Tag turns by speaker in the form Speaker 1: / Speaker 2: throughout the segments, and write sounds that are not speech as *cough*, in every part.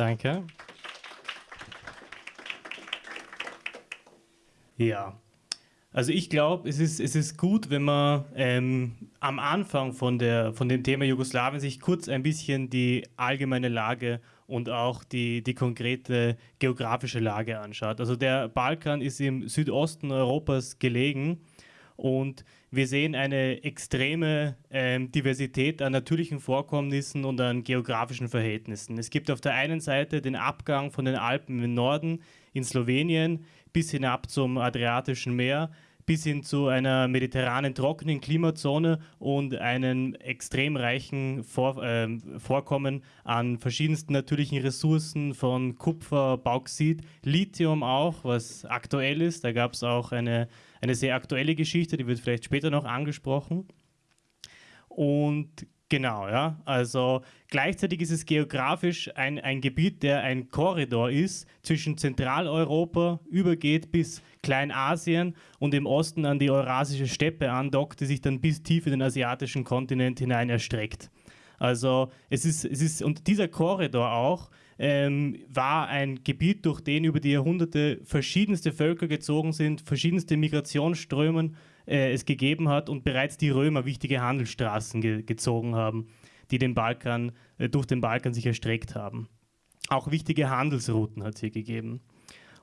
Speaker 1: Danke. Ja, also ich glaube, es ist, es ist gut, wenn man ähm, am Anfang von, der, von dem Thema Jugoslawien sich kurz ein bisschen die allgemeine Lage und auch die, die konkrete geografische Lage anschaut. Also der Balkan ist im Südosten Europas gelegen und wir sehen eine extreme ähm, Diversität an natürlichen Vorkommnissen und an geografischen Verhältnissen. Es gibt auf der einen Seite den Abgang von den Alpen im Norden in Slowenien bis hinab zum Adriatischen Meer, bis hin zu einer mediterranen trockenen Klimazone und einem extrem reichen Vor äh, Vorkommen an verschiedensten natürlichen Ressourcen von Kupfer, Bauxit, Lithium auch, was aktuell ist. Da gab es auch eine, eine sehr aktuelle Geschichte, die wird vielleicht später noch angesprochen. Und Genau, ja. Also gleichzeitig ist es geografisch ein, ein Gebiet, der ein Korridor ist zwischen Zentraleuropa, übergeht bis Kleinasien und im Osten an die Eurasische Steppe andockt, die sich dann bis tief in den asiatischen Kontinent hinein erstreckt. Also es ist, es ist, und dieser Korridor auch ähm, war ein Gebiet, durch den über die Jahrhunderte verschiedenste Völker gezogen sind, verschiedenste Migrationsströme äh, es gegeben hat und bereits die Römer wichtige Handelsstraßen ge gezogen haben, die den Balkan, äh, durch den Balkan sich erstreckt haben. Auch wichtige Handelsrouten hat es hier gegeben.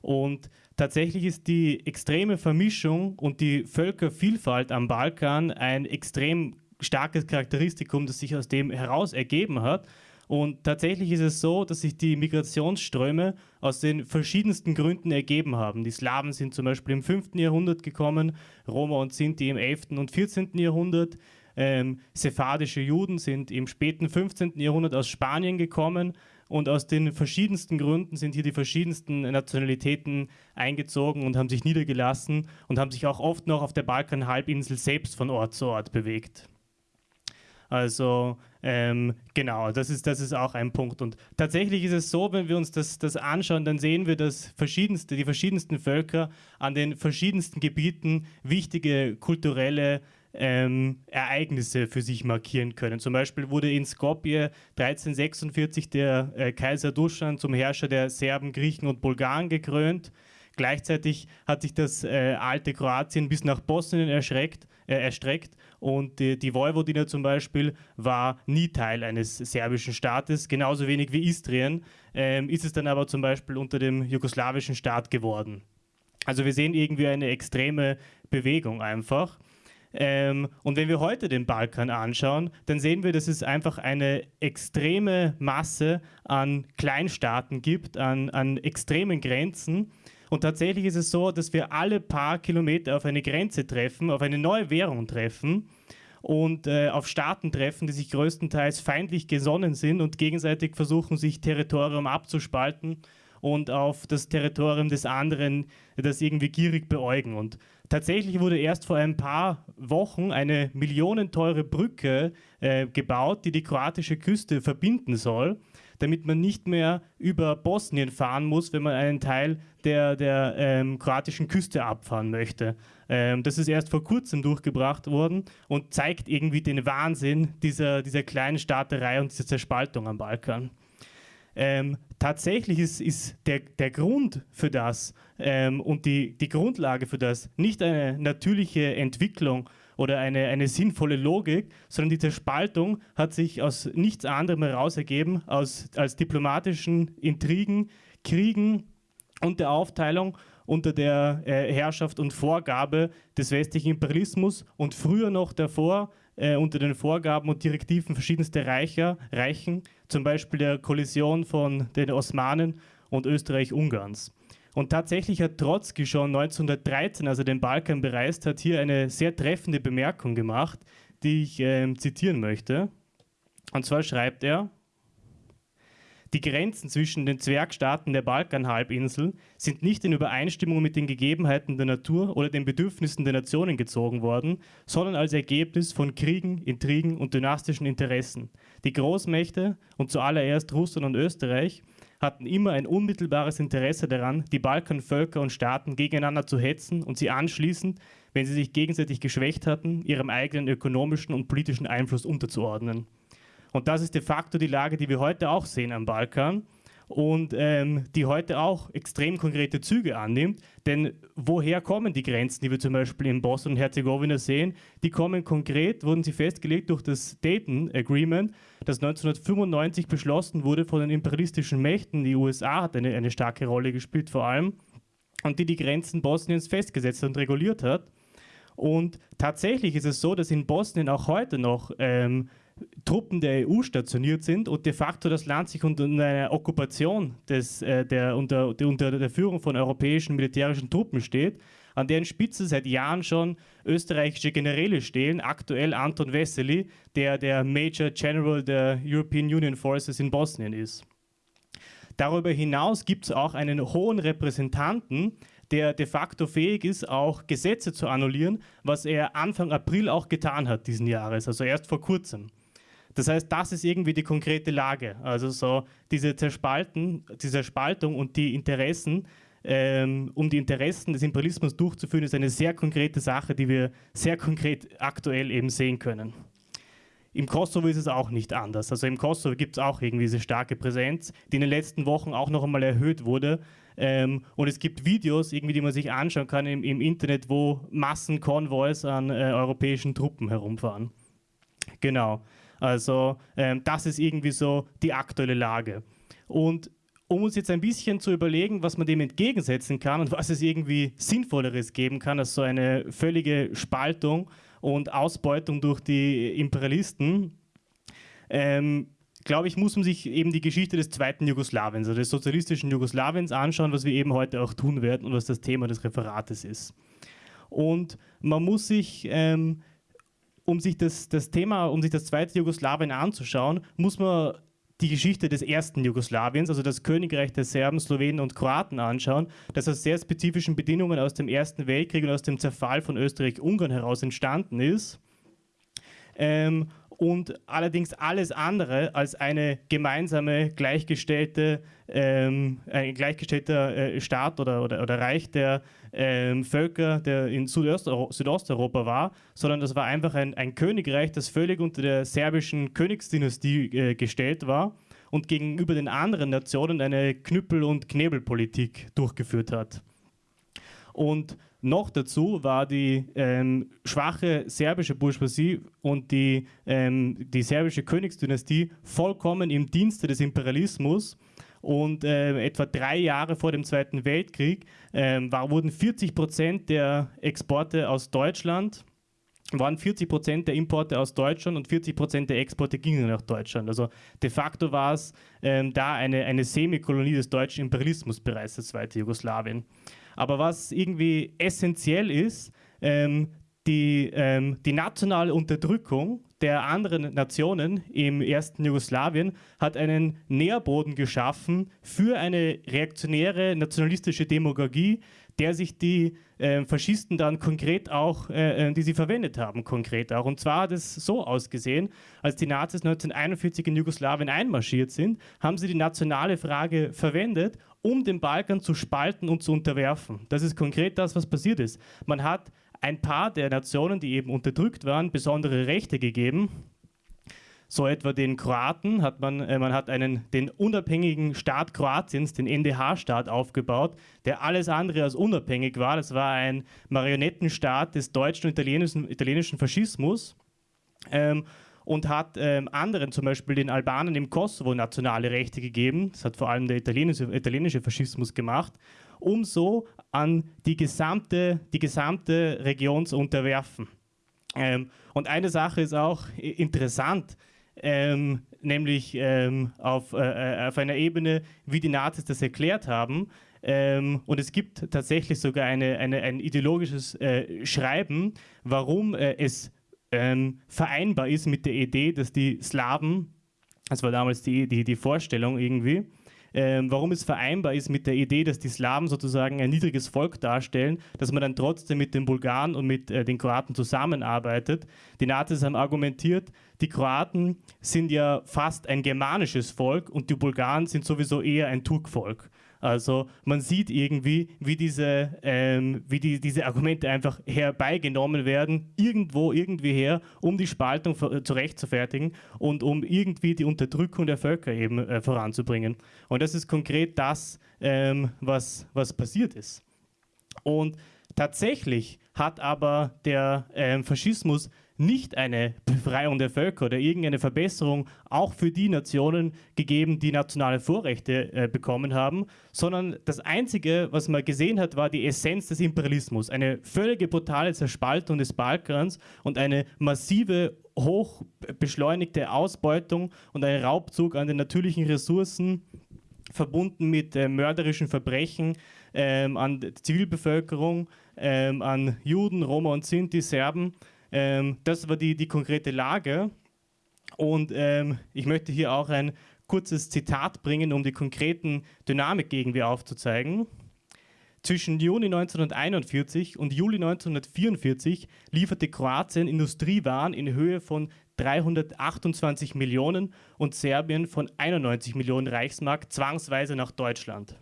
Speaker 1: Und tatsächlich ist die extreme Vermischung und die Völkervielfalt am Balkan ein extrem starkes Charakteristikum, das sich aus dem heraus ergeben hat und tatsächlich ist es so, dass sich die Migrationsströme aus den verschiedensten Gründen ergeben haben. Die Slawen sind zum Beispiel im 5. Jahrhundert gekommen, Roma und Sinti im 11. und 14. Jahrhundert. Ähm, sephardische Juden sind im späten 15. Jahrhundert aus Spanien gekommen und aus den verschiedensten Gründen sind hier die verschiedensten Nationalitäten eingezogen und haben sich niedergelassen und haben sich auch oft noch auf der Balkanhalbinsel selbst von Ort zu Ort bewegt. Also ähm, genau, das ist, das ist auch ein Punkt. Und tatsächlich ist es so, wenn wir uns das, das anschauen, dann sehen wir, dass verschiedenste, die verschiedensten Völker an den verschiedensten Gebieten wichtige kulturelle ähm, Ereignisse für sich markieren können. Zum Beispiel wurde in Skopje 1346 der äh, Kaiser Duschan zum Herrscher der Serben, Griechen und Bulgaren gekrönt. Gleichzeitig hat sich das äh, alte Kroatien bis nach Bosnien erschreckt, äh, erstreckt und die, die Vojvodina zum Beispiel war nie Teil eines serbischen Staates, genauso wenig wie Istrien, ähm, ist es dann aber zum Beispiel unter dem jugoslawischen Staat geworden. Also wir sehen irgendwie eine extreme Bewegung einfach. Ähm, und wenn wir heute den Balkan anschauen, dann sehen wir, dass es einfach eine extreme Masse an Kleinstaaten gibt, an, an extremen Grenzen. Und tatsächlich ist es so, dass wir alle paar Kilometer auf eine Grenze treffen, auf eine neue Währung treffen und äh, auf Staaten treffen, die sich größtenteils feindlich gesonnen sind und gegenseitig versuchen, sich Territorium abzuspalten und auf das Territorium des anderen das irgendwie gierig beäugen. Und tatsächlich wurde erst vor ein paar Wochen eine millionenteure Brücke äh, gebaut, die die kroatische Küste verbinden soll damit man nicht mehr über Bosnien fahren muss, wenn man einen Teil der, der ähm, kroatischen Küste abfahren möchte. Ähm, das ist erst vor kurzem durchgebracht worden und zeigt irgendwie den Wahnsinn dieser, dieser kleinen Staaterei und dieser Zerspaltung am Balkan. Ähm, tatsächlich ist, ist der, der Grund für das ähm, und die, die Grundlage für das nicht eine natürliche Entwicklung oder eine, eine sinnvolle Logik, sondern die Zerspaltung hat sich aus nichts anderem heraus ergeben aus, als diplomatischen Intrigen, Kriegen und der Aufteilung unter der äh, Herrschaft und Vorgabe des westlichen Imperialismus und früher noch davor äh, unter den Vorgaben und Direktiven verschiedenster Reicher, Reichen, zum Beispiel der Kollision von den Osmanen und Österreich-Ungarns. Und tatsächlich hat Trotzki schon 1913, als er den Balkan bereist hat, hier eine sehr treffende Bemerkung gemacht, die ich äh, zitieren möchte. Und zwar schreibt er, die Grenzen zwischen den Zwergstaaten der Balkanhalbinsel sind nicht in Übereinstimmung mit den Gegebenheiten der Natur oder den Bedürfnissen der Nationen gezogen worden, sondern als Ergebnis von Kriegen, Intrigen und dynastischen Interessen. Die Großmächte und zuallererst Russland und Österreich hatten immer ein unmittelbares Interesse daran, die Balkanvölker und Staaten gegeneinander zu hetzen und sie anschließend, wenn sie sich gegenseitig geschwächt hatten, ihrem eigenen ökonomischen und politischen Einfluss unterzuordnen. Und das ist de facto die Lage, die wir heute auch sehen am Balkan. und ähm, die heute auch extrem konkrete Züge annimmt. Denn woher kommen die Grenzen, die wir zum Beispiel in Bosnien und Herzegowina sehen? Die kommen konkret, wurden sie festgelegt durch das Dayton Agreement, das 1995 beschlossen wurde von den imperialistischen Mächten. Die USA hat eine, eine starke Rolle gespielt vor allem und die die Grenzen Bosniens festgesetzt und reguliert hat. Und tatsächlich ist es so, dass in Bosnien auch heute noch ähm, Truppen der EU stationiert sind und de facto das Land sich unter einer Okkupation des, äh, der, unter, der, unter der Führung von europäischen militärischen Truppen steht, an deren Spitze seit Jahren schon österreichische Generäle stehen, aktuell Anton Wessely, der der Major General der European Union Forces in Bosnien ist. Darüber hinaus gibt es auch einen hohen Repräsentanten, der de facto fähig ist, auch Gesetze zu annullieren, was er Anfang April auch getan hat diesen Jahres, also erst vor kurzem. Das heißt, das ist irgendwie die konkrete Lage. Also so diese Zerspalten, diese Spaltung und die Interessen, ähm, um die Interessen des Imperialismus durchzuführen, ist eine sehr konkrete Sache, die wir sehr konkret aktuell eben sehen können. Im Kosovo ist es auch nicht anders. Also im Kosovo gibt es auch irgendwie diese starke Präsenz, die in den letzten Wochen auch noch einmal erhöht wurde. Ähm, und es gibt Videos, irgendwie, die man sich anschauen kann im, im Internet, wo Massenkonvois an äh, europäischen Truppen herumfahren. Genau. Also ähm, das ist irgendwie so die aktuelle Lage. Und um uns jetzt ein bisschen zu überlegen, was man dem entgegensetzen kann und was es irgendwie Sinnvolleres geben kann als so eine völlige Spaltung und Ausbeutung durch die Imperialisten, ähm, glaube ich, muss man sich eben die Geschichte des zweiten Jugoslawiens, also des sozialistischen Jugoslawiens anschauen, was wir eben heute auch tun werden und was das Thema des Referates ist. Und man muss sich ähm, um sich das, das Thema, um sich das zweite Jugoslawien anzuschauen, muss man die Geschichte des ersten Jugoslawiens, also das Königreich der Serben, Slowenen und Kroaten anschauen, das aus sehr spezifischen Bedingungen aus dem Ersten Weltkrieg und aus dem Zerfall von Österreich-Ungarn heraus entstanden ist. Ähm, und allerdings alles andere als eine gemeinsame, gleichgestellte, ähm, ein gleichgestellter äh, Staat oder, oder, oder Reich der ähm, Völker, der in Südost Südosteuropa war, sondern das war einfach ein, ein, Königreich, das völlig unter der serbischen Königsdynastie äh, gestellt war und gegenüber den anderen Nationen eine Knüppel- und Knebelpolitik durchgeführt hat. Und noch dazu war die ähm, schwache serbische Bourgeoisie und die, ähm, die serbische Königsdynastie vollkommen im Dienste des Imperialismus. Und äh, etwa drei Jahre vor dem Zweiten Weltkrieg äh, war, wurden 40 Prozent der Exporte aus Deutschland waren 40 Prozent der Importe aus Deutschland und 40 Prozent der Exporte gingen nach Deutschland. Also de facto war es ähm, da eine, eine Semikolonie des deutschen Imperialismus bereits, das zweite Jugoslawien. Aber was irgendwie essentiell ist, ähm, die, ähm, die nationale Unterdrückung der anderen Nationen im ersten Jugoslawien hat einen Nährboden geschaffen für eine reaktionäre nationalistische Demagogie, der sich die äh, Faschisten dann konkret auch, äh, äh, die sie verwendet haben, konkret auch. Und zwar hat es so ausgesehen, als die Nazis 1941 in Jugoslawien einmarschiert sind, haben sie die nationale Frage verwendet, um den Balkan zu spalten und zu unterwerfen. Das ist konkret das, was passiert ist. Man hat ein paar der Nationen, die eben unterdrückt waren, besondere Rechte gegeben. So etwa den Kroaten hat man, äh, man hat einen, den unabhängigen Staat Kroatiens, den NDH-Staat aufgebaut, der alles andere als unabhängig war. Das war ein Marionettenstaat des deutschen und italienischen, italienischen Faschismus. Ähm, und hat ähm, anderen, zum Beispiel den Albanern im Kosovo, nationale Rechte gegeben. Das hat vor allem der italienische, italienische Faschismus gemacht, um so an die gesamte, die gesamte Region zu unterwerfen. Ähm, und eine Sache ist auch interessant, ähm, nämlich ähm, auf, äh, äh, auf einer Ebene, wie die Nazis das erklärt haben. Ähm, und es gibt tatsächlich sogar eine, eine ein ideologisches äh, Schreiben, warum äh, es ähm, vereinbar ist mit der Idee, dass die Slawen, das war damals die, die, die Vorstellung irgendwie, ähm, warum es vereinbar ist mit der Idee, dass die Slawen sozusagen ein niedriges Volk darstellen, dass man dann trotzdem mit den Bulgaren und mit äh, den Kroaten zusammenarbeitet. Die Nazis haben argumentiert, die Kroaten sind ja fast ein germanisches Volk und die Bulgaren sind sowieso eher ein Turkvolk. Also man sieht irgendwie, wie diese, ähm, wie die, diese Argumente einfach herbeigenommen werden, irgendwo, irgendwie her, um die Spaltung zurechtzufertigen und um irgendwie die Unterdrückung der Völker eben äh, voranzubringen. Und das ist konkret das, ähm, was, was passiert ist. Und tatsächlich hat aber der ähm, Faschismus nicht eine Befreiung der Völker oder irgendeine Verbesserung auch für die Nationen gegeben, die nationale Vorrechte äh, bekommen haben, sondern das Einzige, was man gesehen hat, war die Essenz des Imperialismus. Eine völlige brutale Zerspaltung des Balkans und eine massive, hoch beschleunigte Ausbeutung und ein Raubzug an den natürlichen Ressourcen verbunden mit äh, mörderischen Verbrechen ähm, an Zivilbevölkerung, ähm, an Juden, Roma und Sinti, Serben ähm, das war die, die konkrete Lage. Und ähm, ich möchte hier auch ein kurzes Zitat bringen, um die konkreten Dynamik irgendwie aufzuzeigen. Zwischen Juni 1941 und Juli 1944 lieferte Kroatien Industriewaren in Höhe von 328 Millionen und Serbien von 91 Millionen Reichsmark zwangsweise nach Deutschland.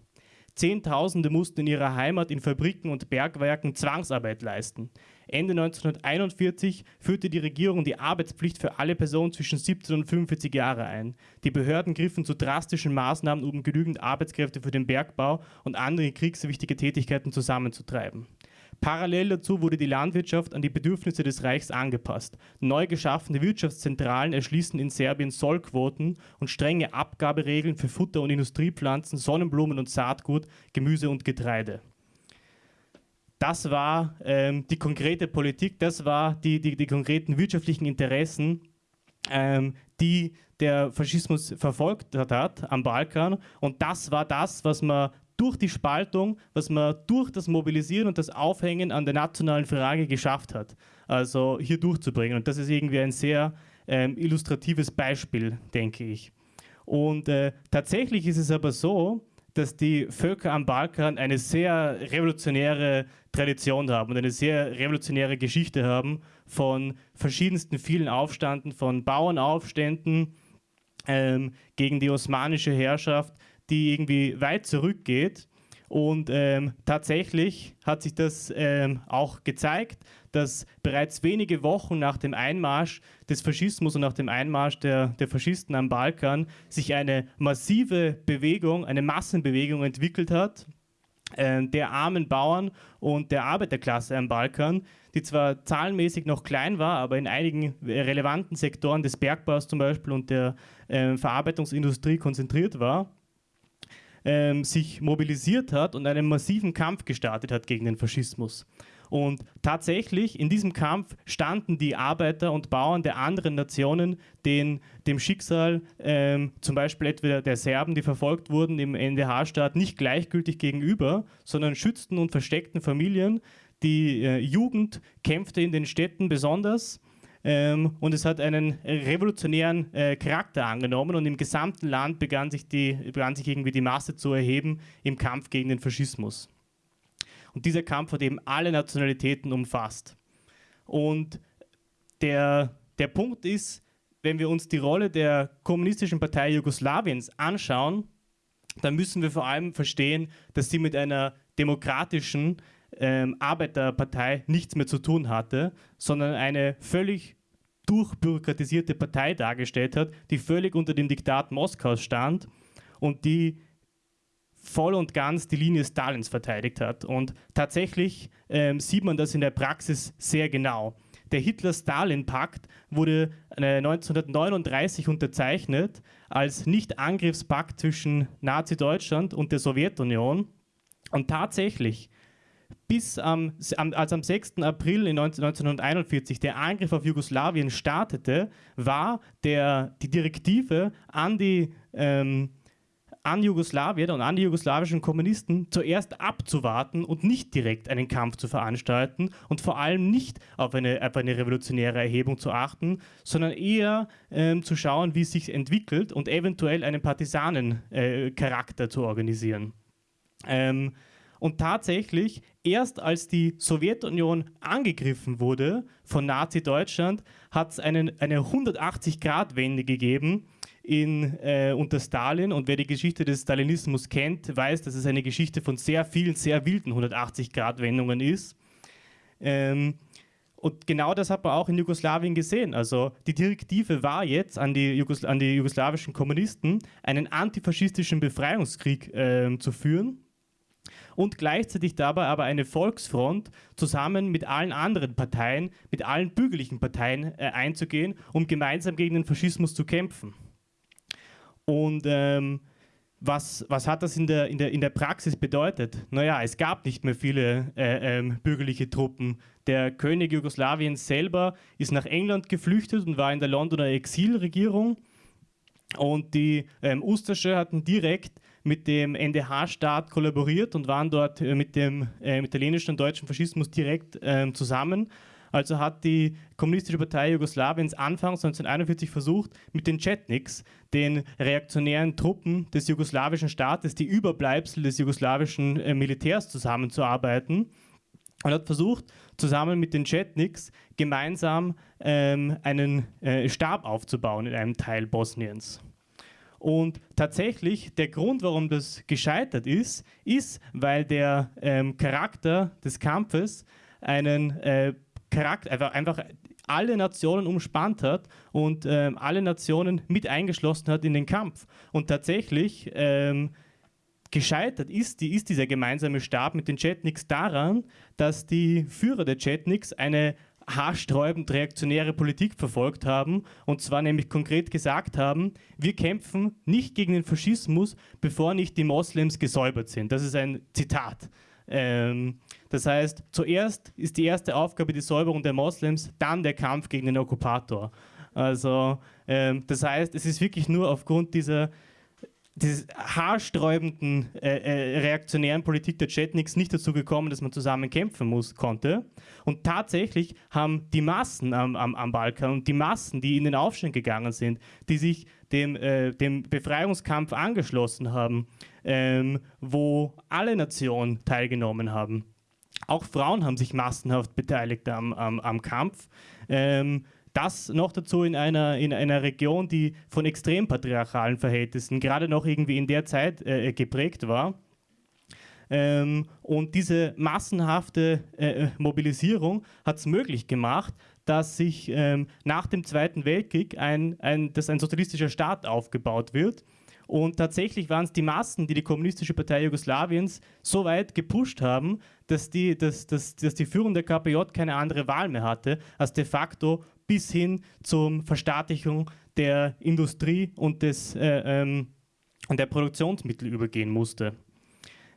Speaker 1: Zehntausende mussten in ihrer Heimat in Fabriken und Bergwerken Zwangsarbeit leisten. Ende 1941 führte die Regierung die Arbeitspflicht für alle Personen zwischen 17 und 45 Jahre ein. Die Behörden griffen zu drastischen Maßnahmen, um genügend Arbeitskräfte für den Bergbau und andere kriegswichtige Tätigkeiten zusammenzutreiben. Parallel dazu wurde die Landwirtschaft an die Bedürfnisse des Reichs angepasst. Neu geschaffene Wirtschaftszentralen erschließen in Serbien Sollquoten und strenge Abgaberegeln für Futter- und Industriepflanzen, Sonnenblumen und Saatgut, Gemüse und Getreide. Das war ähm, die konkrete Politik, das war die, die, die konkreten wirtschaftlichen Interessen, ähm, die der Faschismus verfolgt hat am Balkan. Und das war das, was man durch die Spaltung, was man durch das Mobilisieren und das Aufhängen an der nationalen Frage geschafft hat. Also hier durchzubringen. Und das ist irgendwie ein sehr ähm, illustratives Beispiel, denke ich. Und äh, tatsächlich ist es aber so, dass die Völker am Balkan eine sehr revolutionäre Tradition haben und eine sehr revolutionäre Geschichte haben von verschiedensten vielen Aufständen, von Bauernaufständen ähm, gegen die osmanische Herrschaft, die irgendwie weit zurückgeht. Und ähm, tatsächlich hat sich das ähm, auch gezeigt, dass bereits wenige Wochen nach dem Einmarsch des Faschismus und nach dem Einmarsch der, der Faschisten am Balkan sich eine massive Bewegung, eine Massenbewegung entwickelt hat, äh, der armen Bauern und der Arbeiterklasse am Balkan, die zwar zahlenmäßig noch klein war, aber in einigen relevanten Sektoren des Bergbaus zum Beispiel und der äh, Verarbeitungsindustrie konzentriert war ähm, sich mobilisiert hat und einen massiven Kampf gestartet hat gegen den Faschismus. Und tatsächlich in diesem Kampf standen die Arbeiter und Bauern der anderen Nationen den, dem Schicksal ähm, zum Beispiel etwa der Serben, die verfolgt wurden im NDH-Staat, nicht gleichgültig gegenüber, sondern schützten und versteckten Familien. Die äh, Jugend kämpfte in den Städten besonders ähm, und es hat einen revolutionären äh, Charakter angenommen und im gesamten Land begann sich, die, begann sich irgendwie die Masse zu erheben im Kampf gegen den Faschismus. Und dieser Kampf hat eben alle Nationalitäten umfasst. Und der, der Punkt ist, wenn wir uns die Rolle der Kommunistischen Partei Jugoslawiens anschauen, dann müssen wir vor allem verstehen, dass sie mit einer demokratischen ähm, Arbeiterpartei nichts mehr zu tun hatte, sondern eine völlig durchbürokratisierte Partei dargestellt hat, die völlig unter dem Diktat Moskaus stand und die voll und ganz die Linie Stalins verteidigt hat. Und tatsächlich ähm, sieht man das in der Praxis sehr genau. Der Hitler-Stalin-Pakt wurde äh, 1939 unterzeichnet als Nicht-Angriffspakt zwischen Nazi-Deutschland und der Sowjetunion. Und tatsächlich bis am, als am 6. April 1941 der Angriff auf Jugoslawien startete, war der, die Direktive an die ähm, an Jugoslawien und an die jugoslawischen Kommunisten zuerst abzuwarten und nicht direkt einen Kampf zu veranstalten und vor allem nicht auf eine, auf eine revolutionäre Erhebung zu achten, sondern eher ähm, zu schauen, wie es sich entwickelt und eventuell einen Partisanencharakter äh, zu organisieren. Ähm, und tatsächlich, erst als die Sowjetunion angegriffen wurde von Nazi-Deutschland, hat es eine 180-Grad-Wende gegeben in, äh, unter Stalin und wer die Geschichte des Stalinismus kennt, weiß, dass es eine Geschichte von sehr vielen, sehr wilden 180-Grad-Wendungen ist. Ähm, und genau das hat man auch in Jugoslawien gesehen. Also die Direktive war jetzt an die, Jugosla an die jugoslawischen Kommunisten, einen antifaschistischen Befreiungskrieg äh, zu führen und gleichzeitig dabei aber eine Volksfront zusammen mit allen anderen Parteien, mit allen bürgerlichen Parteien äh, einzugehen, um gemeinsam gegen den Faschismus zu kämpfen. Und ähm, was, was hat das in der, in, der, in der Praxis bedeutet? Naja, es gab nicht mehr viele äh, ähm, bürgerliche Truppen. Der König Jugoslawiens selber ist nach England geflüchtet und war in der Londoner Exilregierung. Und die ähm, Ustasche hatten direkt mit dem NDH-Staat kollaboriert und waren dort äh, mit dem äh, italienischen und deutschen Faschismus direkt äh, zusammen. Also hat die Kommunistische Partei Jugoslawiens anfangs 1941 versucht, mit den Chetniks, den reaktionären Truppen des jugoslawischen Staates, die Überbleibsel des jugoslawischen äh, Militärs zusammenzuarbeiten und hat versucht, zusammen mit den Chetniks gemeinsam ähm, einen äh, Stab aufzubauen in einem Teil Bosniens. Und tatsächlich, der Grund, warum das gescheitert ist, ist, weil der ähm, Charakter des Kampfes einen äh, Charakter, einfach, einfach alle Nationen umspannt hat und ähm, alle Nationen mit eingeschlossen hat in den Kampf. Und tatsächlich ähm, gescheitert ist, die, ist dieser gemeinsame Stab mit den Chetniks daran, dass die Führer der Chetniks eine haarsträubend reaktionäre Politik verfolgt haben und zwar nämlich konkret gesagt haben, wir kämpfen nicht gegen den Faschismus, bevor nicht die Moslems gesäubert sind. Das ist ein Zitat. Ähm, das heißt, zuerst ist die erste Aufgabe die Säuberung der Moslems, dann der Kampf gegen den Okkupator. Also ähm, das heißt, es ist wirklich nur aufgrund dieser dieses haarsträubenden äh, äh, reaktionären Politik der Chetniks nicht dazu gekommen, dass man zusammen kämpfen muss, konnte. Und tatsächlich haben die Massen am, am, am Balkan und die Massen, die in den Aufstand gegangen sind, die sich dem, äh, dem Befreiungskampf angeschlossen haben, ähm, wo alle Nationen teilgenommen haben. Auch Frauen haben sich massenhaft beteiligt am, am, am Kampf. Ähm, das noch dazu in einer, in einer Region, die von extrem patriarchalen Verhältnissen gerade noch irgendwie in der Zeit äh, geprägt war. Ähm, und diese massenhafte äh, Mobilisierung hat es möglich gemacht, dass sich ähm, nach dem Zweiten Weltkrieg ein, ein, dass ein sozialistischer Staat aufgebaut wird. Und tatsächlich waren es die Massen, die die Kommunistische Partei Jugoslawiens so weit gepusht haben, dass die, dass, dass, dass die Führung der KPJ keine andere Wahl mehr hatte, als de facto bis hin zur Verstaatlichung der Industrie und des, äh, ähm, der Produktionsmittel übergehen musste.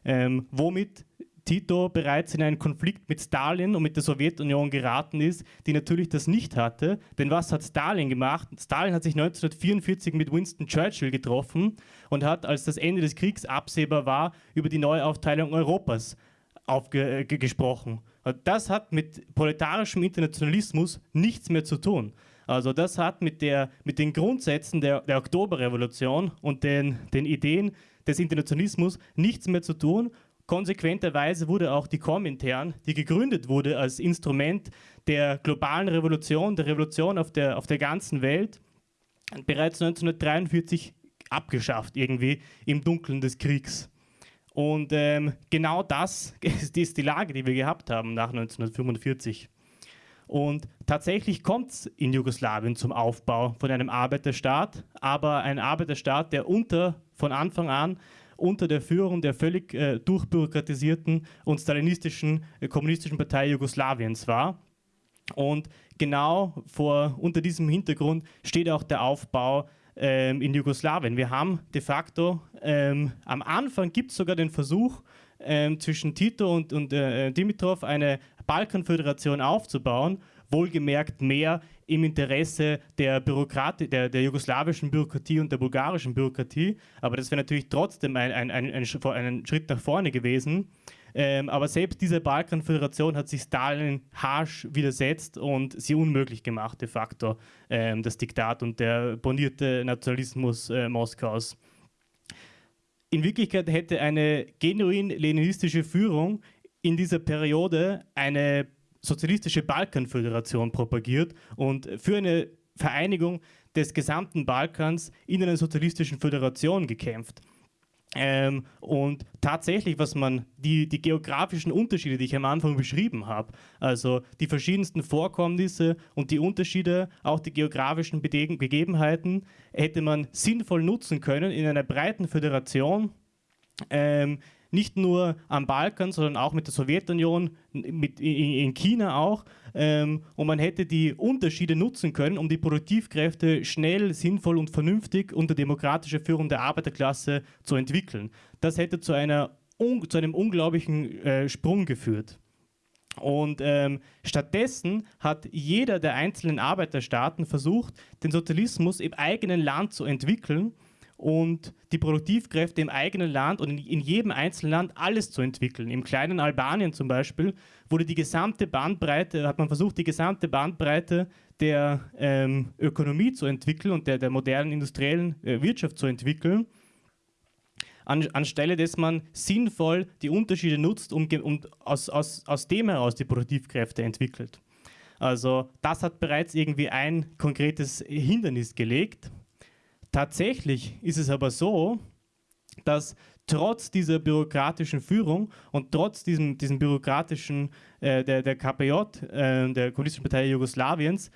Speaker 1: Ähm, womit Tito bereits in einen Konflikt mit Stalin und mit der Sowjetunion geraten ist, die natürlich das nicht hatte. Denn was hat Stalin gemacht? Stalin hat sich 1944 mit Winston Churchill getroffen und hat, als das Ende des Kriegs absehbar war, über die Neuaufteilung Europas gesprochen. Das hat mit proletarischem Internationalismus nichts mehr zu tun. Also das hat mit, der, mit den Grundsätzen der, der Oktoberrevolution und den, den Ideen des Internationalismus nichts mehr zu tun. Konsequenterweise wurde auch die Komintern, die gegründet wurde als Instrument der globalen Revolution, der Revolution auf der, auf der ganzen Welt, bereits 1943 abgeschafft, irgendwie im Dunkeln des Kriegs. Und ähm, genau das *laughs* ist die Lage, die wir gehabt haben nach 1945. Und tatsächlich kommt es in Jugoslawien zum Aufbau von einem Arbeiterstaat, aber ein Arbeiterstaat, der unter, von Anfang an unter der Führung der völlig äh, durchbürokratisierten und stalinistischen äh, kommunistischen Partei Jugoslawiens war. Und genau vor, unter diesem Hintergrund steht auch der Aufbau ähm, in Jugoslawien. Wir haben de facto, ähm, am Anfang gibt es sogar den Versuch, ähm, zwischen Tito und, und äh, Dimitrov eine Balkanföderation aufzubauen, wohlgemerkt mehr im Interesse der, Bürokratie, der, der jugoslawischen Bürokratie und der bulgarischen Bürokratie. Aber das wäre natürlich trotzdem ein, ein, ein, ein, Schritt nach vorne gewesen. Ähm, aber selbst diese Balkanföderation hat sich Stalin harsch widersetzt und sie unmöglich gemacht, de facto, ähm, das Diktat und der bonierte Nationalismus äh, Moskaus. In Wirklichkeit hätte eine genuin leninistische Führung in dieser Periode eine sozialistische Balkanföderation propagiert und für eine Vereinigung des gesamten Balkans in einer sozialistischen Föderation gekämpft. Ähm, und tatsächlich, was man, die, die geografischen Unterschiede, die ich am Anfang beschrieben habe, also die verschiedensten Vorkommnisse und die Unterschiede, auch die geografischen Begebenheiten, hätte man sinnvoll nutzen können in einer breiten Föderation, ähm, nicht nur am Balkan, sondern auch mit der Sowjetunion, mit, in, China auch. Ähm, und man hätte die Unterschiede nutzen können, um die Produktivkräfte schnell, sinnvoll und vernünftig unter demokratischer Führung der Arbeiterklasse zu entwickeln. Das hätte zu, einer, zu einem unglaublichen äh, Sprung geführt. Und ähm, stattdessen hat jeder der einzelnen Arbeiterstaaten versucht, den Sozialismus im eigenen Land zu entwickeln und die Produktivkräfte im eigenen Land und in, jedem einzelnen Land alles zu entwickeln. Im kleinen Albanien zum Beispiel wurde die gesamte Bandbreite, hat man versucht, die gesamte Bandbreite der ähm, Ökonomie zu entwickeln und der, der modernen industriellen äh, Wirtschaft zu entwickeln, an, anstelle dass man sinnvoll die Unterschiede nutzt und um, aus, aus, aus dem heraus die Produktivkräfte entwickelt. Also das hat bereits irgendwie ein konkretes Hindernis gelegt. Tatsächlich ist es aber so, dass trotz dieser bürokratischen Führung und trotz diesem, diesem bürokratischen äh, der, der KPJ, äh, der Kommunistischen Partei Jugoslawiens,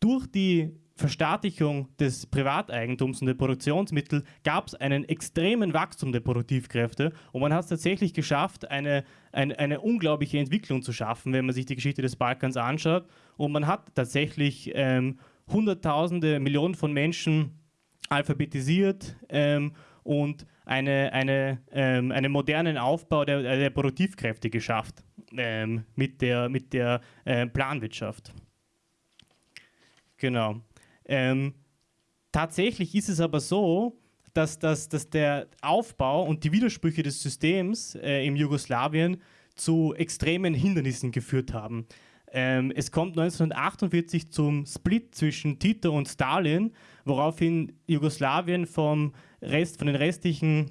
Speaker 1: durch die Verstaatlichung des Privateigentums und der Produktionsmittel gab es einen extremen Wachstum der Produktivkräfte und man hat es tatsächlich geschafft, eine, eine, eine, unglaubliche Entwicklung zu schaffen, wenn man sich die Geschichte des Balkans anschaut. Und man hat tatsächlich ähm, Hunderttausende, Millionen von Menschen alphabetisiert ähm, und eine, eine, ähm, einen modernen Aufbau der, der Produktivkräfte geschafft ähm, mit der, mit der äh, Planwirtschaft. Genau. Ähm, tatsächlich ist es aber so, dass, dass, dass der Aufbau und die Widersprüche des Systems äh, im Jugoslawien zu extremen Hindernissen geführt haben. Ähm, es kommt 1948 zum Split zwischen Tito und Stalin, woraufhin Jugoslawien vom Rest, von den restlichen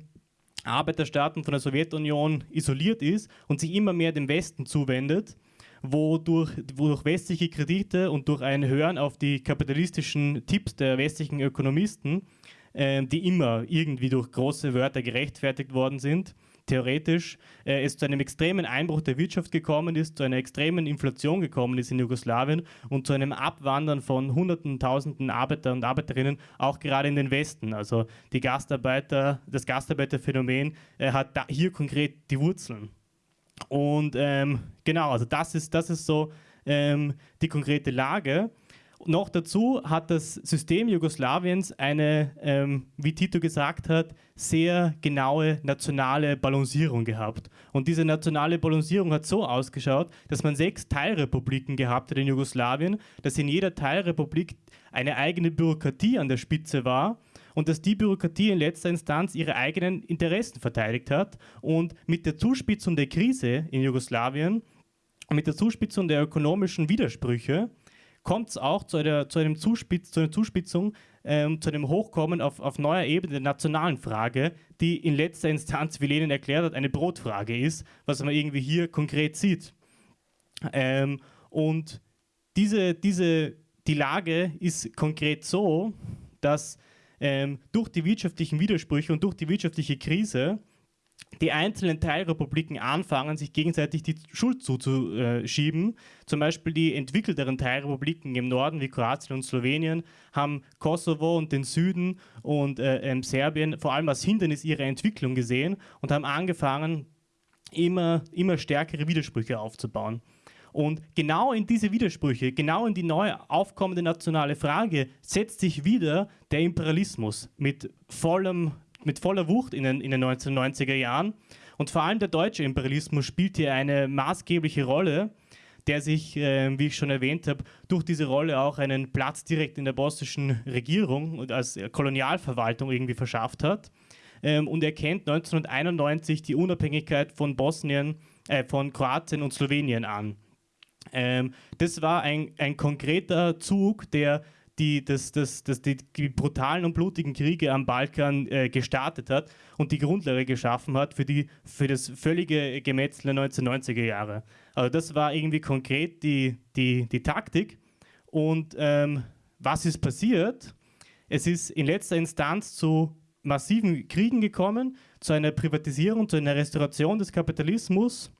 Speaker 1: Arbeiterstaaten von der Sowjetunion isoliert ist und sich immer mehr dem Westen zuwendet, wo durch, wo durch westliche Kredite und durch ein Hören auf die kapitalistischen Tipps der westlichen Ökonomisten, äh, die immer irgendwie durch große Wörter gerechtfertigt worden sind, theoretisch äh, es zu einem extremen Einbruch der Wirtschaft gekommen ist, zu einer extremen Inflation gekommen ist in Jugoslawien und zu einem Abwandern von Hunderten, Tausenden Arbeiter und Arbeiterinnen, auch gerade in den Westen. Also die Gastarbeiter, das Gastarbeiterphänomen äh, hat hier konkret die Wurzeln. Und ähm, genau, also das ist, das ist so ähm, die konkrete Lage. Noch dazu hat das System Jugoslawiens eine, ähm, wie Tito gesagt hat, sehr genaue nationale Balancierung gehabt. Und diese nationale Balancierung hat so ausgeschaut, dass man sechs Teilrepubliken gehabt hat in Jugoslawien, dass in jeder Teilrepublik eine eigene Bürokratie an der Spitze war und dass die Bürokratie in letzter Instanz ihre eigenen Interessen verteidigt hat. Und mit der Zuspitzung der Krise in Jugoslawien mit der Zuspitzung der ökonomischen Widersprüche kommt es auch zu einer, zu, einem Zuspitz, zu einer Zuspitzung, ähm, zu einem Hochkommen auf, auf neuer Ebene der nationalen Frage, die in letzter Instanz, wie Lenin erklärt hat, eine Brotfrage ist, was man irgendwie hier konkret sieht. Ähm, und diese, diese, die Lage ist konkret so, dass ähm, durch die wirtschaftlichen Widersprüche und durch die wirtschaftliche Krise die einzelnen Teilrepubliken anfangen, sich gegenseitig die Schuld zuzuschieben. Zum Beispiel die entwickelteren Teilrepubliken im Norden wie Kroatien und Slowenien haben Kosovo und den Süden und äh, ähm, Serbien vor allem als Hindernis ihrer Entwicklung gesehen und haben angefangen, immer, immer stärkere Widersprüche aufzubauen. Und genau in diese Widersprüche, genau in die neu aufkommende nationale Frage setzt sich wieder der Imperialismus mit vollem mit voller Wucht in den, in den 1990er Jahren. Und vor allem der deutsche Imperialismus spielt hier eine maßgebliche Rolle, der sich, äh, wie ich schon erwähnt habe, durch diese Rolle auch einen Platz direkt in der bosnischen Regierung und als Kolonialverwaltung irgendwie verschafft hat. Ähm, und er kennt 1991 die Unabhängigkeit von Bosnien, äh, von Kroatien und Slowenien an. Ähm, das war ein, ein konkreter Zug, der die, das, das, das, die, brutalen und blutigen Kriege am Balkan äh, gestartet hat und die Grundlage geschaffen hat für, die, für das völlige Gemetzel der 1990er Jahre. Also das war irgendwie konkret die, die, die Taktik. Und ähm, was ist passiert? es ist in letzter Instanz zu massiven Kriegen gekommen, zu einer Privatisierung, zu einer Restauration des Kapitalismus,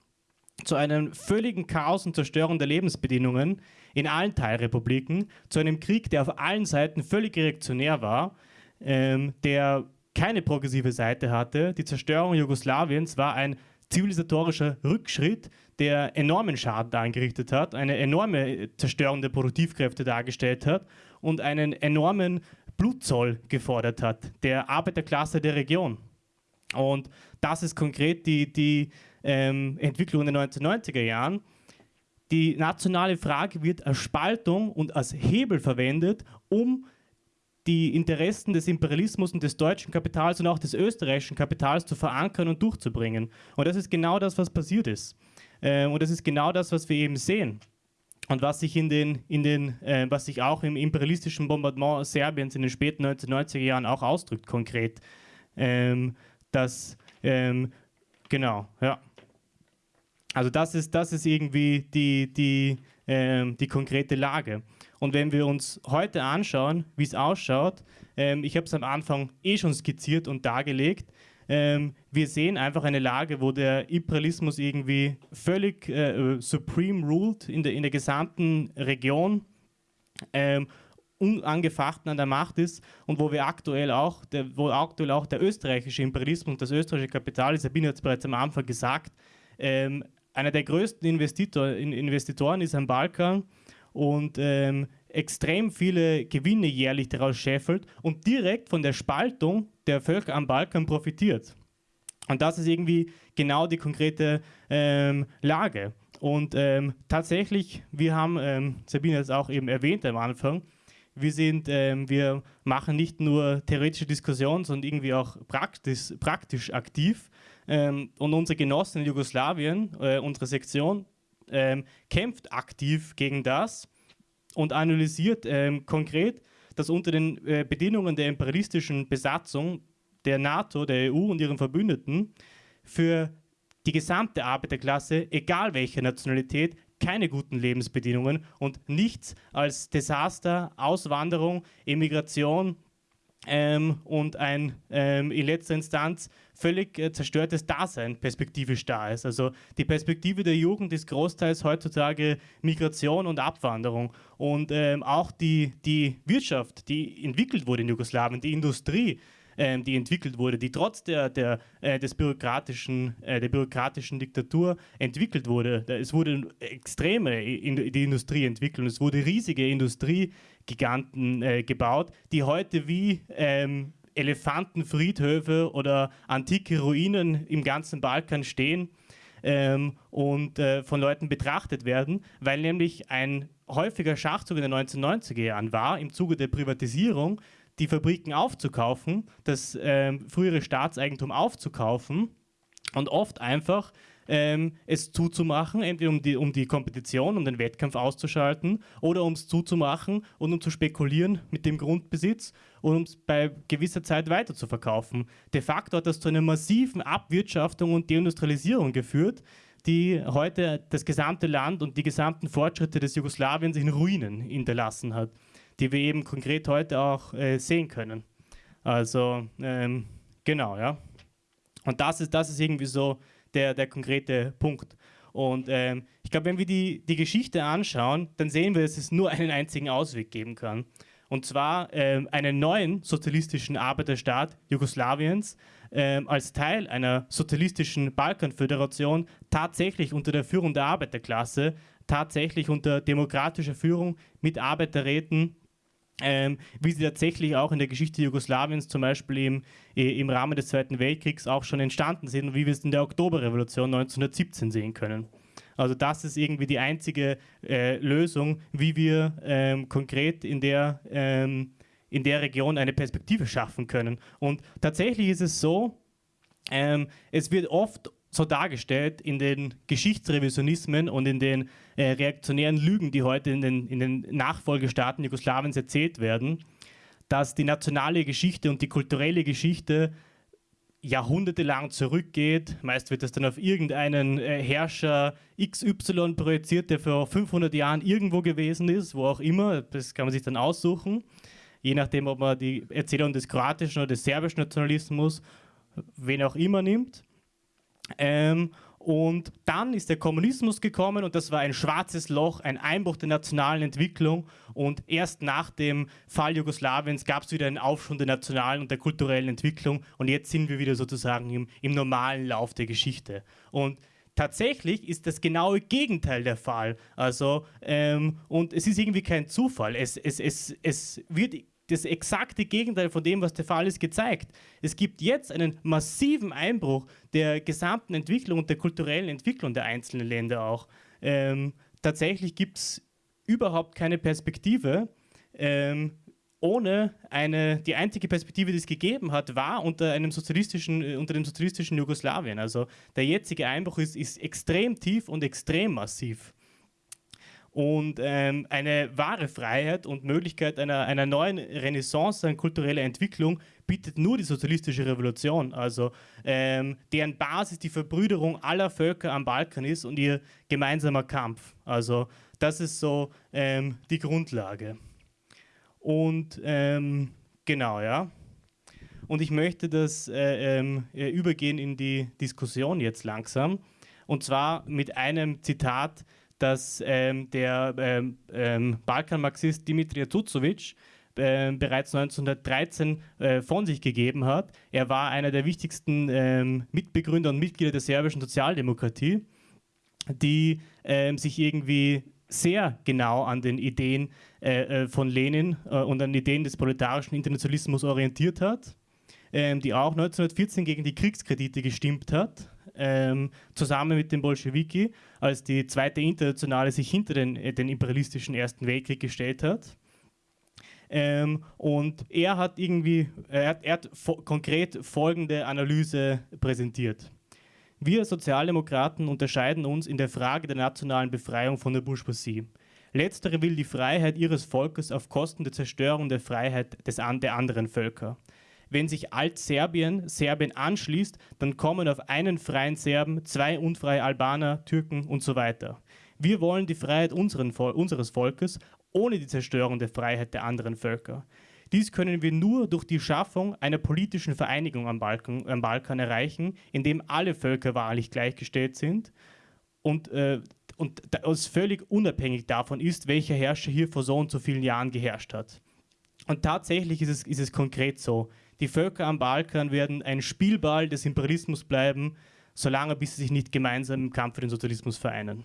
Speaker 1: zu einem völligen Chaos und Zerstörung der Lebensbedingungen in allen Teilrepubliken, zu einem Krieg, der auf allen Seiten völlig reaktionär war, ähm, der keine progressive Seite hatte. Die Zerstörung Jugoslawiens war ein zivilisatorischer Rückschritt, der enormen Schaden angerichtet hat, eine enorme Zerstörung der Produktivkräfte dargestellt hat und einen enormen Blutzoll gefordert hat, der Arbeiterklasse der Region. Und das ist konkret die, die ähm, Entwicklung in den 1990er Jahren. Die nationale Frage wird als Spaltung und als Hebel verwendet, um die Interessen des Imperialismus und des deutschen Kapitals und auch des österreichischen Kapitals zu verankern und durchzubringen. Und das ist genau das, was passiert ist. Ähm, und das ist genau das, was wir eben sehen. Und was sich in den, in den äh, was sich auch im imperialistischen Bombardement Serbiens in den späten 1990er Jahren auch ausdrückt, konkret. Ähm, dass, ähm, genau, ja. Also das ist, das ist irgendwie die, die, ähm, die konkrete Lage. Und wenn wir uns heute anschauen, wie es ausschaut, ähm, ich habe es am Anfang eh schon skizziert und dargelegt, ähm, wir sehen einfach eine Lage, wo der Imperialismus irgendwie völlig äh, supreme ruled in der, in der gesamten Region, ähm, unangefochten an der Macht ist und wo wir aktuell auch, der, wo aktuell auch der österreichische Imperialismus und das österreichische Kapital, Sabine hat es bereits am Anfang gesagt, ähm, einer der größten Investitor, Investitoren ist am Balkan und ähm, extrem viele Gewinne jährlich daraus scheffelt und direkt von der Spaltung der Völker am Balkan profitiert. Und das ist irgendwie genau die konkrete ähm, Lage. Und ähm, tatsächlich, wir haben, ähm, Sabine hat es auch eben erwähnt am Anfang, wir, sind, ähm, wir machen nicht nur theoretische Diskussionen, sondern irgendwie auch praktisch, praktisch aktiv. Ähm, und unsere Genossen in Jugoslawien, äh, unsere Sektion, ähm, kämpft aktiv gegen das und analysiert ähm, konkret, dass unter den äh, Bedingungen der imperialistischen Besatzung der NATO, der EU und ihren Verbündeten für die gesamte Arbeiterklasse, egal welcher Nationalität, keine guten Lebensbedingungen und nichts als Desaster, Auswanderung, Emigration ähm, und ein ähm, in letzter Instanz völlig äh, zerstörtes Dasein perspektivisch da ist. Also die Perspektive der Jugend ist großteils heutzutage Migration und Abwanderung. Und ähm, auch die, die Wirtschaft, die entwickelt wurde in Jugoslawien, die Industrie, ähm, die entwickelt wurde, die trotz der, der, äh, des bürokratischen, äh, der bürokratischen Diktatur entwickelt wurde. Es wurde extreme in, die Industrie entwickelt und es wurde riesige Industriegiganten äh, gebaut, die heute wie ähm, Elefantenfriedhöfe oder antike Ruinen im ganzen Balkan stehen ähm, und äh, von Leuten betrachtet werden, weil nämlich ein häufiger Schachzug in den 1990er Jahren war, im Zuge der Privatisierung die Fabriken aufzukaufen, das äh, frühere Staatseigentum aufzukaufen und oft einfach ähm, es zuzumachen, entweder um die, um die Kompetition, um den Wettkampf auszuschalten oder um es zuzumachen und um zu spekulieren mit dem Grundbesitz und um es bei gewisser Zeit weiter zu verkaufen. De facto hat das zu einer massiven Abwirtschaftung und Deindustrialisierung geführt, die heute das gesamte Land und die gesamten Fortschritte des Jugoslawiens in Ruinen hinterlassen hat, die wir eben konkret heute auch äh, sehen können. Also ähm, genau, ja. Und das ist, das ist irgendwie so der, der konkrete Punkt. Und ähm, ich glaube, wenn wir die, die Geschichte anschauen, dann sehen wir, dass es nur *laughs* einen einzigen Ausweg geben kann. Und zwar ähm, einen neuen sozialistischen Arbeiterstaat Jugoslawiens ähm, als Teil einer sozialistischen Balkanföderation tatsächlich unter der Führung der Arbeiterklasse, tatsächlich unter demokratischer Führung mit Arbeiterräten ähm, wie sie tatsächlich auch in der Geschichte Jugoslawiens zum Beispiel im, im Rahmen des Zweiten Weltkriegs auch schon entstanden sind und wie wir es in der Oktoberrevolution 1917 sehen können. Also das ist irgendwie die einzige äh, Lösung, wie wir ähm, konkret in der, ähm, in der Region eine Perspektive schaffen können. Und tatsächlich ist es so, ähm, es wird oft so dargestellt in den Geschichtsrevisionismen und in den äh, reaktionären Lügen, die heute in den, in den Nachfolgestaaten Jugoslawiens erzählt werden, dass die nationale Geschichte und die kulturelle Geschichte jahrhundertelang zurückgeht. Meist wird das dann auf irgendeinen äh, Herrscher XY projiziert, der vor 500 Jahren irgendwo gewesen ist, wo auch immer. Das kann man sich dann aussuchen. je nachdem, ob man die Erzählung des kroatischen oder des serbischen Nationalismus, wen auch immer nimmt. Ähm, und dann ist der Kommunismus gekommen und das war ein schwarzes Loch, ein Einbruch der nationalen Entwicklung. Und erst nach dem Fall Jugoslawiens gab es wieder einen Aufschwung der nationalen und der kulturellen Entwicklung. Und jetzt sind wir wieder sozusagen im, im normalen Lauf der Geschichte. Und tatsächlich ist das genaue Gegenteil der Fall. Also, ähm, und es ist irgendwie kein Zufall. Es, es, es, es wird das exakte Gegenteil von dem, was der Fall ist, gezeigt. Es gibt jetzt einen massiven Einbruch der gesamten Entwicklung und der kulturellen Entwicklung der einzelnen Länder auch. Ähm, tatsächlich gibt es überhaupt keine Perspektive. Ähm, ohne eine, die einzige Perspektive, die es gegeben hat, war unter einem sozialistischen, äh, unter dem sozialistischen Jugoslawien. Also der jetzige Einbruch ist, ist extrem tief und extrem massiv. Und ähm, eine wahre Freiheit und Möglichkeit einer, einer neuen Renaissance an kultureller Entwicklung bietet nur die sozialistische Revolution, also ähm, deren Basis die Verbrüderung aller Völker am Balkan ist und ihr gemeinsamer Kampf. Also das ist so ähm, die Grundlage. Und ähm, genau, ja. Und ich möchte das äh, ähm, äh, übergehen in die Diskussion jetzt langsam. Und zwar mit einem Zitat das ähm, der ähm, ähm, Balkan-Marxist Dimitri Tucovic äh, bereits 1913 äh, von sich gegeben hat. Er war einer der wichtigsten ähm, Mitbegründer und Mitglieder der serbischen Sozialdemokratie, die ähm, sich irgendwie sehr genau an den Ideen äh, äh von Lenin äh, und an Ideen des proletarischen Internationalismus orientiert hat, ähm, die auch 1914 gegen die Kriegskredite gestimmt hat ähm, zusammen mit den Bolschewiki, als die zweite Internationale sich hinter den, äh, den imperialistischen Ersten Weltkrieg gestellt hat. Ähm, und er hat irgendwie, er hat, er hat konkret folgende Analyse präsentiert. Wir Sozialdemokraten unterscheiden uns in der Frage der nationalen Befreiung von der Bourgeoisie. Letztere will die Freiheit ihres Volkes auf Kosten der Zerstörung der Freiheit des, der anderen Völker wenn sich Altserbien Serbien anschließt, dann kommen auf einen freien Serben zwei unfreie Albaner, Türken und so weiter. Wir wollen die Freiheit unseren, unseres Volkes ohne die Zerstörung der Freiheit der anderen Völker. Dies können wir nur durch die Schaffung einer politischen Vereinigung am Balkan, am Balkan erreichen, in dem alle Völker wahrlich gleichgestellt sind und, äh, und es völlig unabhängig davon ist, welcher Herrscher hier vor so und so vielen Jahren geherrscht hat. Und tatsächlich ist es, ist es konkret so. Die Völker am Balkan werden ein Spielball des Imperialismus bleiben, solange bis sie sich nicht gemeinsam im Kampf für den Sozialismus vereinen.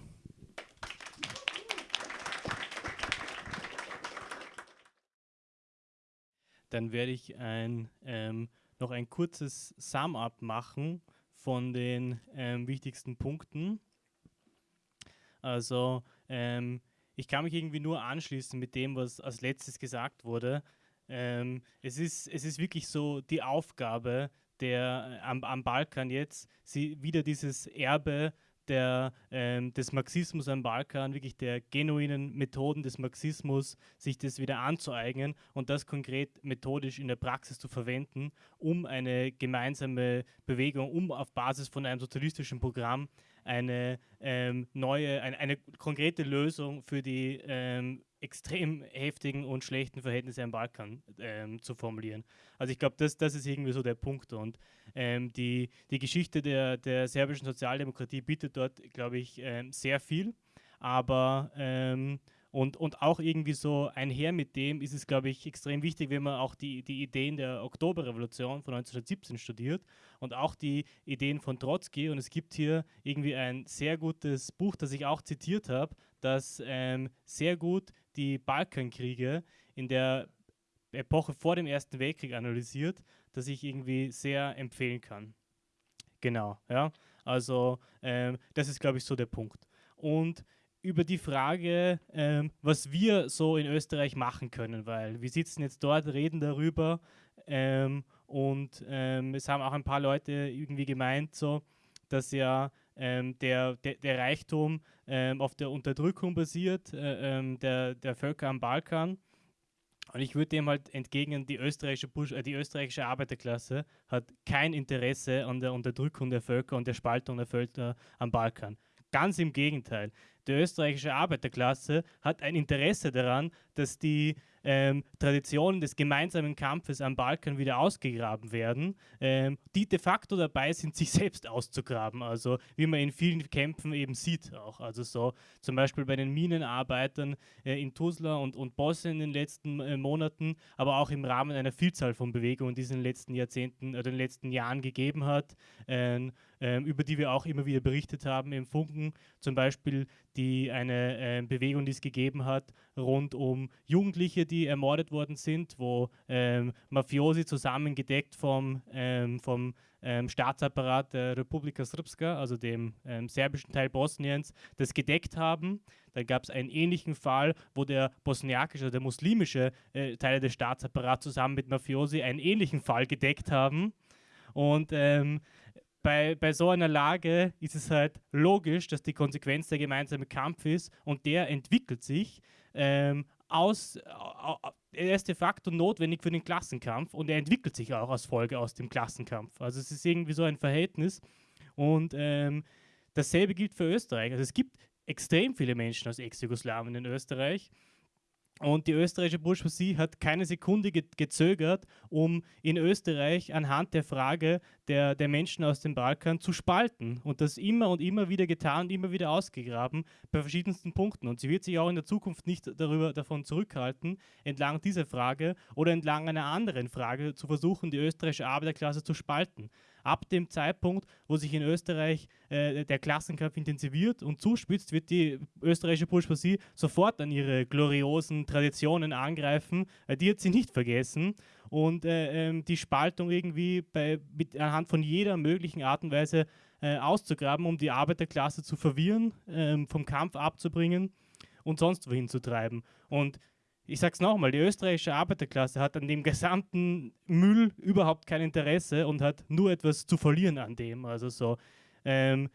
Speaker 1: Dann werde ich ein, ähm, noch ein kurzes Sum-up machen von den ähm, wichtigsten Punkten. Also ähm, ich kann mich irgendwie nur anschließen mit dem, was als letztes gesagt wurde. Ähm, es, ist, es ist wirklich so die Aufgabe der, äh, am, am Balkan jetzt, sie wieder dieses Erbe der, ähm, des Marxismus am Balkan, wirklich der genuinen Methoden des Marxismus, sich das wieder anzueignen und das konkret methodisch in der Praxis zu verwenden, um eine gemeinsame Bewegung, um auf Basis von einem sozialistischen Programm eine ähm, neue, eine, eine, konkrete Lösung für die ähm, extrem heftigen und schlechten Verhältnisse am Balkan ähm, zu formulieren. Also ich glaube, das, das ist irgendwie so der Punkt. Und ähm, die, die Geschichte der, der serbischen Sozialdemokratie bietet dort, glaube ich, ähm, sehr viel. Aber ähm, und, und auch irgendwie so einher mit dem ist es, glaube ich, extrem wichtig, wenn man auch die, die Ideen der Oktoberrevolution von 1917 studiert und auch die Ideen von Trotzki. Und es gibt hier irgendwie ein sehr gutes Buch, das ich auch zitiert habe, das ähm, sehr gut die Balkankriege in der Epoche vor dem Ersten Weltkrieg analysiert, das ich irgendwie sehr empfehlen kann. Genau, ja. Also ähm, das ist, glaube ich, so der Punkt. Und über die Frage, ähm, was wir so in Österreich machen können, weil wir sitzen jetzt dort, reden darüber ähm, und ähm, es haben auch ein paar Leute irgendwie gemeint, so, dass ja ähm, der, der, der, Reichtum ähm, auf der Unterdrückung basiert, äh, ähm, der, der Völker am Balkan. Und ich würde dem halt entgegnen, die österreichische, Busch, äh, die österreichische Arbeiterklasse hat kein Interesse an der Unterdrückung der Völker und der Spaltung der Völker am Balkan. Ganz im Gegenteil. Die österreichische Arbeiterklasse hat ein Interesse daran, dass die ähm, Traditionen des gemeinsamen Kampfes am Balkan wieder ausgegraben werden, ähm, die de facto dabei sind, *laughs* sich selbst auszugraben. Also wie man in vielen Kämpfen eben sieht auch. Also so zum Beispiel bei den Minenarbeitern äh, in Tuzla und, und Bosse in den letzten äh, Monaten, aber auch im Rahmen einer Vielzahl von Bewegungen, die es in den letzten Jahrzehnten oder den letzten Jahren gegeben hat, äh, über die wir auch immer wieder berichtet haben im Funken. Zum Beispiel die eine äh, Bewegung, die es gegeben hat, rund um Jugendliche, die ermordet worden sind, wo ähm, Mafiosi zusammengedeckt vom, ähm, vom ähm, Staatsapparat der Republika Srpska, also dem ähm, serbischen Teil Bosniens, das gedeckt haben. Dann gab es einen ähnlichen Fall, wo der bosniakische, der muslimische äh, Teil des Staatsapparats zusammen mit Mafiosi einen ähnlichen Fall gedeckt haben. Und ähm, bei, bei so einer Lage ist es halt logisch, dass die Konsequenz der gemeinsame Kampf ist und der entwickelt sich ähm, aus, er ist de facto notwendig für den Klassenkampf und er entwickelt sich auch als Folge aus dem Klassenkampf. Also es ist irgendwie so ein Verhältnis und ähm, dasselbe gilt für Österreich. Also es gibt extrem viele Menschen aus Ex-Jugoslawien in Österreich und die österreichische Bourgeoisie hat keine Sekunde ge gezögert, um in Österreich anhand der Frage der, der Menschen aus dem Balkan zu spalten. Und das immer und immer wieder getan und immer wieder ausgegraben bei verschiedensten Punkten. Und sie wird sich auch in der Zukunft nicht darüber, davon zurückhalten, entlang dieser Frage oder entlang einer anderen Frage zu versuchen, die österreichische Arbeiterklasse zu spalten ab dem Zeitpunkt, wo sich in Österreich äh, der Klassenkampf intensiviert und zuspitzt, wird die österreichische Bourgeoisie sofort an ihre gloriosen Traditionen angreifen. Äh, die hat sie nicht vergessen. Und äh, ähm, die Spaltung irgendwie bei, mit, anhand von jeder möglichen Art und Weise äh, auszugraben, um die Arbeiterklasse zu verwirren, ähm, vom Kampf abzubringen und sonst wohin zu treiben. Und ich sage es nochmal, die österreichische Arbeiterklasse hat an dem gesamten Müll überhaupt kein Interesse und hat nur etwas zu verlieren an dem. Also so, ähm,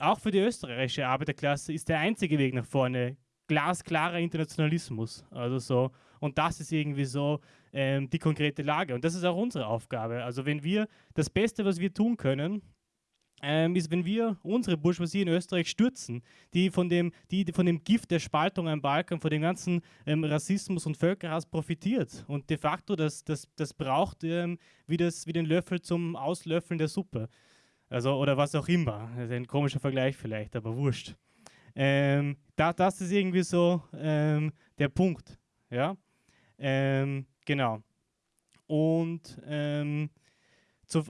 Speaker 1: auch für die österreichische Arbeiterklasse ist der einzige Weg nach vorne glasklarer Internationalismus. Also so, und das ist irgendwie so ähm, die konkrete Lage. Und das ist auch unsere Aufgabe. Also wenn wir das Beste, was wir tun können, ähm, ist, wenn wir unsere Bourgeoisie in Österreich stürzen, die von dem, die, von dem Gift der Spaltung am Balkan, von dem ganzen ähm, Rassismus und Völkerhass profitiert und de facto das, das, das braucht ähm, wie, das, wie den Löffel zum Auslöffeln der Suppe. Also, oder was auch immer. Das ist ein komischer Vergleich vielleicht, aber wurscht. Ähm, da, das ist irgendwie so ähm, der Punkt. Ja? Ähm, genau. Und so,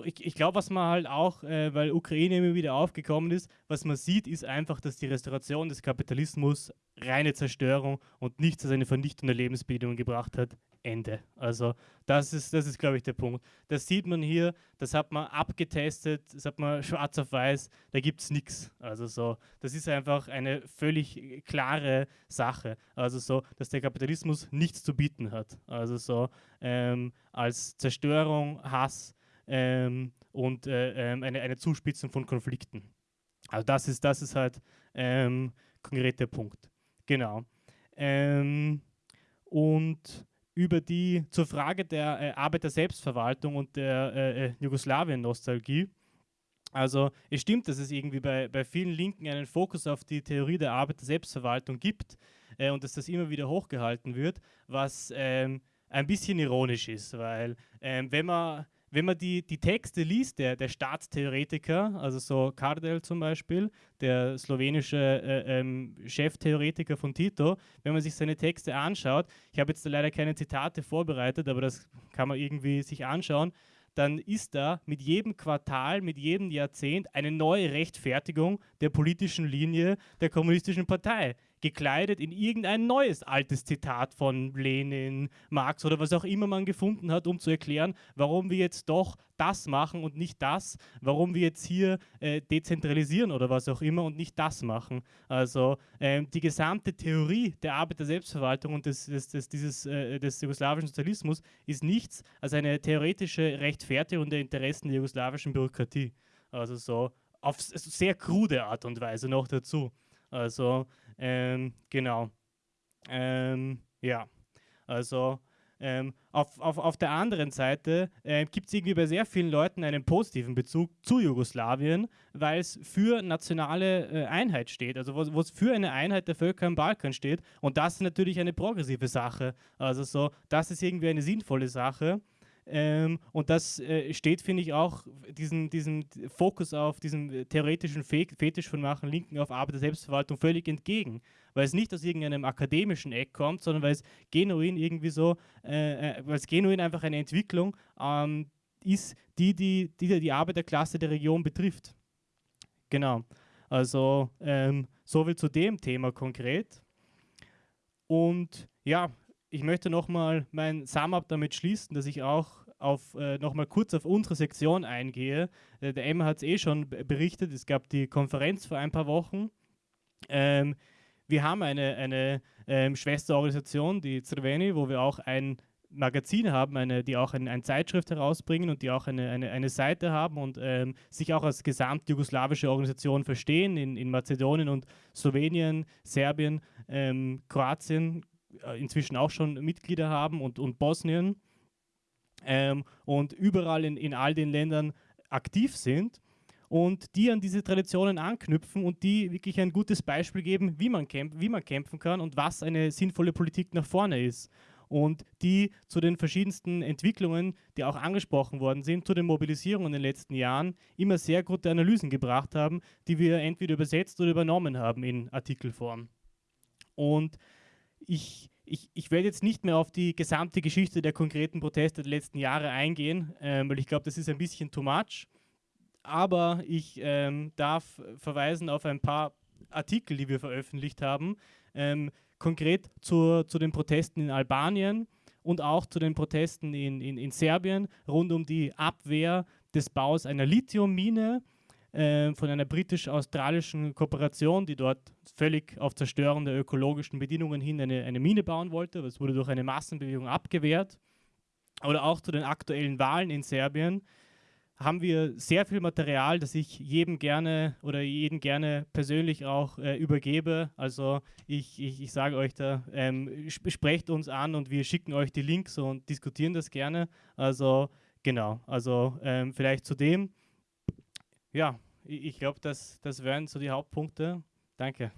Speaker 1: ich, ich glaube, was man halt auch, äh, weil Ukraine immer wieder aufgekommen ist, was man sieht, ist einfach, dass die Restauration des Kapitalismus reine Zerstörung und nichts als eine Vernichtung der Lebensbedingungen gebracht hat. Ende. Also das ist, das ist, glaube ich, der Punkt. Das sieht man hier, das hat man abgetestet, das hat man schwarz auf weiß, da gibt es nichts. Also so, das ist einfach eine völlig klare Sache. Also so, dass der Kapitalismus nichts zu bieten hat. Also so ähm, als Zerstörung, Hass, ähm, und äh, ähm, eine, eine Zuspitzung von Konflikten. Also das ist, das ist halt ähm, konkret der Punkt. Genau. Ähm, und über die zur Frage der äh, Arbeiter-Selbstverwaltung und der äh, äh, Jugoslawien-Nostalgie. Also es stimmt, dass es irgendwie bei, bei vielen Linken einen Fokus auf die Theorie der Arbeiter-Selbstverwaltung gibt äh, und dass das immer wieder hochgehalten wird, was ähm, ein bisschen ironisch ist, weil ähm, wenn man wenn man die, die Texte liest, der, der Staatstheoretiker, also so Kardel zum Beispiel, der slowenische äh, ähm, Cheftheoretiker von Tito, wenn man sich seine Texte anschaut, ich habe jetzt leider keine Zitate vorbereitet, aber das kann man irgendwie sich anschauen, dann ist da mit jedem Quartal, mit jedem Jahrzehnt eine neue Rechtfertigung der politischen Linie der kommunistischen Partei gekleidet in irgendein neues altes Zitat von Lenin, Marx oder was auch immer man gefunden hat, um zu erklären, warum wir jetzt doch das machen und nicht das, warum wir jetzt hier äh, dezentralisieren oder was auch immer und nicht das machen. Also ähm, die gesamte Theorie der Arbeit der Selbstverwaltung und des, des, des, dieses, äh, des jugoslawischen Sozialismus ist nichts als eine theoretische Rechtfertigung der Interessen der jugoslawischen Bürokratie. Also so auf sehr krude Art und Weise noch dazu. Also ähm, genau. Ähm, ja, also Ähm, auf, auf, auf der anderen Seite äh, gibt es irgendwie bei sehr vielen Leuten einen positiven Bezug zu Jugoslawien, weil es für nationale äh, Einheit steht, also wo es für eine Einheit der Völker im Balkan steht. Und das ist natürlich eine progressive Sache. Also so, das ist irgendwie eine sinnvolle Sache. Ähm, und das äh, steht, finde ich, auch diesen, diesen Fokus auf diesen theoretischen Fe Fetisch von Machen Linken auf Arbeit der Selbstverwaltung völlig entgegen. Weil es nicht aus irgendeinem akademischen Eck kommt, sondern weil es genuin irgendwie so, äh, äh weil es genuin einfach eine Entwicklung ähm, ist, die die, die die Arbeiterklasse der Region betrifft. Genau. Also ähm, soviel zu dem Thema konkret. Und ja, ich möchte nochmal mein Sum-Up damit schließen, dass ich auch auf, äh, nochmal kurz auf unsere Sektion eingehe. Äh, der Emma hat es eh schon berichtet, es gab die Konferenz vor ein paar Wochen. Ähm, wir haben eine, eine ähm, Schwesterorganisation, die Zerveni, wo wir auch ein Magazin haben, eine, die auch ein, eine Zeitschrift herausbringen und die auch eine, eine, eine Seite haben und ähm, sich auch als gesamtjugoslawische Organisation verstehen in, in Mazedonien und Slowenien, Serbien, ähm, Kroatien, inzwischen auch schon Mitglieder haben und, und Bosnien ähm, und überall in, in all den Ländern aktiv sind und die an diese Traditionen anknüpfen und die wirklich ein gutes Beispiel geben, wie man, kämpf wie man kämpfen kann und was eine sinnvolle Politik nach vorne ist. Und die zu den verschiedensten Entwicklungen, die auch angesprochen worden sind, zu den Mobilisierungen in den letzten Jahren, immer sehr gute Analysen gebracht haben, die wir entweder übersetzt oder übernommen haben in Artikelform. Und ich, ich, ich werde jetzt nicht mehr auf die gesamte Geschichte der konkreten Proteste der letzten Jahre eingehen, ähm, weil ich glaube, das ist ein bisschen too much. Aber ich ähm, darf verweisen auf ein paar Artikel, die wir veröffentlicht haben, ähm, konkret zu, zu den Protesten in Albanien und auch zu den Protesten in, in, in Serbien rund um die Abwehr des Baus einer Lithiummine äh, von einer britisch-australischen Kooperation, die dort völlig auf Zerstörung der ökologischen Bedingungen hin eine, eine Mine bauen wollte. Das wurde durch eine Massenbewegung abgewehrt. Oder auch zu den aktuellen Wahlen in Serbien haben wir sehr viel Material, das ich jedem gerne oder jeden gerne persönlich auch äh, übergebe. Also ich, ich, ich sage euch da, ähm, sprecht uns an und wir schicken euch die Links und diskutieren das gerne. Also genau, also ähm, vielleicht zu dem. Ja, ich glaube, das, das wären so die Hauptpunkte. Danke.